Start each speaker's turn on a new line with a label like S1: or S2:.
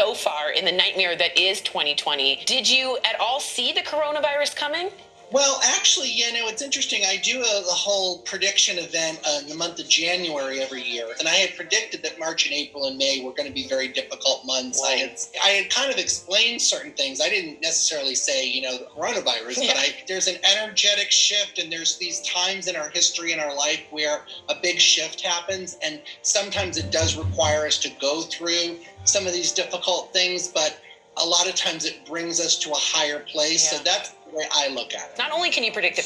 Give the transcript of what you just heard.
S1: so far in the nightmare that is 2020. Did you at all see the coronavirus coming?
S2: Well, actually, you know, it's interesting. I do a, a whole prediction event uh, in the month of January every year, and I had predicted that March and April and May were going to be very difficult months. I had I had kind of explained certain things. I didn't necessarily say, you know, the coronavirus,
S1: Yeah.
S2: but I there's an energetic shift, and there's these times in our history in our life where a big shift happens, and sometimes it does require us to go through some of these difficult things, but a lot of times it brings us to a higher place.
S1: Yeah.
S2: So that's the way I look at it.
S1: Not only can you predict the